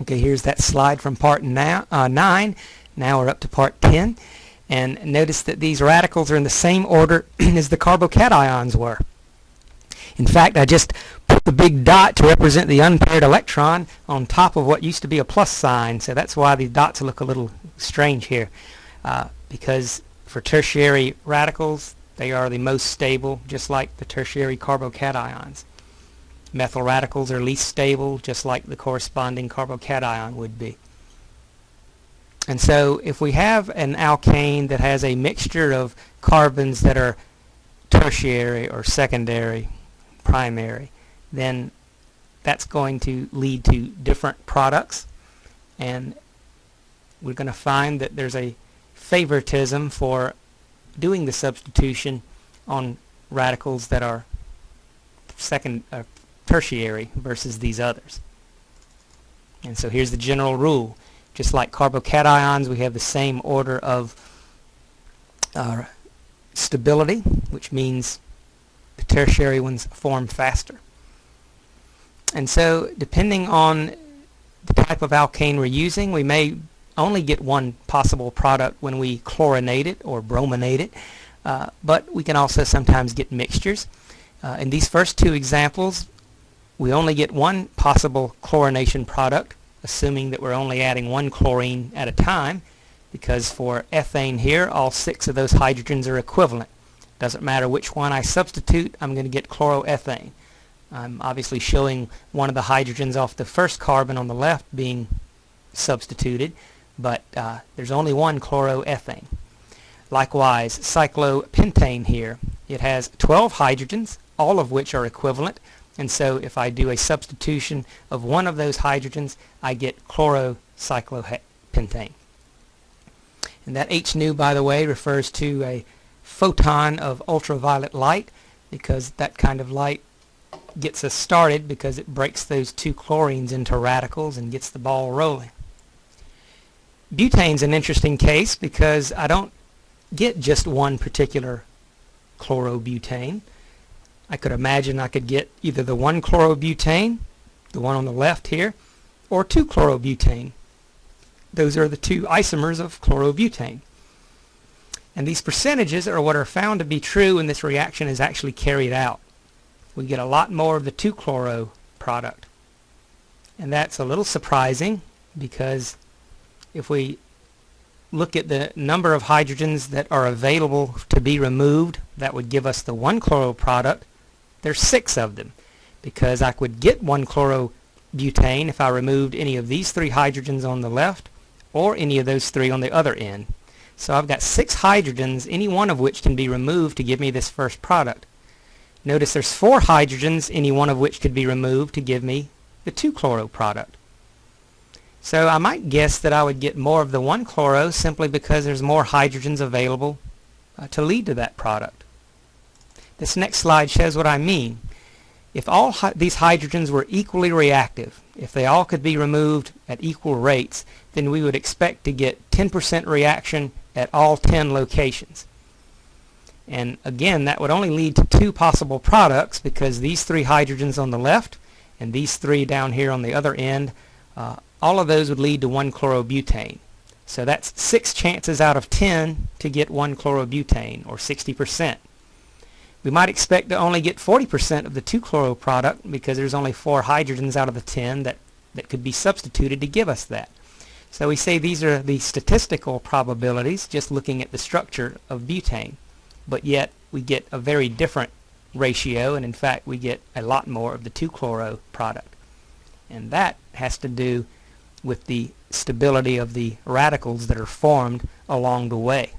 Okay, here's that slide from part uh, 9. Now we're up to part 10. And notice that these radicals are in the same order as the carbocations were. In fact, I just put the big dot to represent the unpaired electron on top of what used to be a plus sign. So that's why these dots look a little strange here. Uh, because for tertiary radicals, they are the most stable, just like the tertiary carbocations. Methyl radicals are least stable, just like the corresponding carbocation would be. And so if we have an alkane that has a mixture of carbons that are tertiary or secondary, primary, then that's going to lead to different products. And we're going to find that there's a favoritism for doing the substitution on radicals that are second uh, tertiary versus these others. And so here's the general rule. Just like carbocations, we have the same order of uh, stability, which means the tertiary ones form faster. And so depending on the type of alkane we're using, we may only get one possible product when we chlorinate it or brominate it, uh, but we can also sometimes get mixtures. Uh, in these first two examples, we only get one possible chlorination product, assuming that we're only adding one chlorine at a time, because for ethane here, all six of those hydrogens are equivalent. Doesn't matter which one I substitute, I'm going to get chloroethane. I'm obviously showing one of the hydrogens off the first carbon on the left being substituted, but uh, there's only one chloroethane. Likewise, cyclopentane here, it has 12 hydrogens, all of which are equivalent, and so if I do a substitution of one of those hydrogens, I get chlorocyclopentane. And that H nu, by the way, refers to a photon of ultraviolet light because that kind of light gets us started because it breaks those two chlorines into radicals and gets the ball rolling. Butane's an interesting case because I don't get just one particular chlorobutane. I could imagine I could get either the one chlorobutane, the one on the left here, or two chlorobutane. Those are the two isomers of chlorobutane. And these percentages are what are found to be true when this reaction is actually carried out. We get a lot more of the 2-chloro product. And that's a little surprising because if we look at the number of hydrogens that are available to be removed, that would give us the 1-chloro product. There's six of them because I could get 1-chlorobutane if I removed any of these three hydrogens on the left or any of those three on the other end. So I've got six hydrogens, any one of which can be removed to give me this first product. Notice there's four hydrogens, any one of which could be removed to give me the 2-chloro product. So I might guess that I would get more of the 1-chloro simply because there's more hydrogens available uh, to lead to that product. This next slide shows what I mean. If all these hydrogens were equally reactive, if they all could be removed at equal rates, then we would expect to get 10% reaction at all 10 locations. And again, that would only lead to two possible products because these three hydrogens on the left and these three down here on the other end, uh, all of those would lead to 1-chlorobutane. So that's 6 chances out of 10 to get 1-chlorobutane, or 60%. We might expect to only get 40% of the 2-chloro product because there's only 4 hydrogens out of the 10 that, that could be substituted to give us that. So we say these are the statistical probabilities just looking at the structure of butane. But yet we get a very different ratio and in fact we get a lot more of the 2-chloro product. And that has to do with the stability of the radicals that are formed along the way.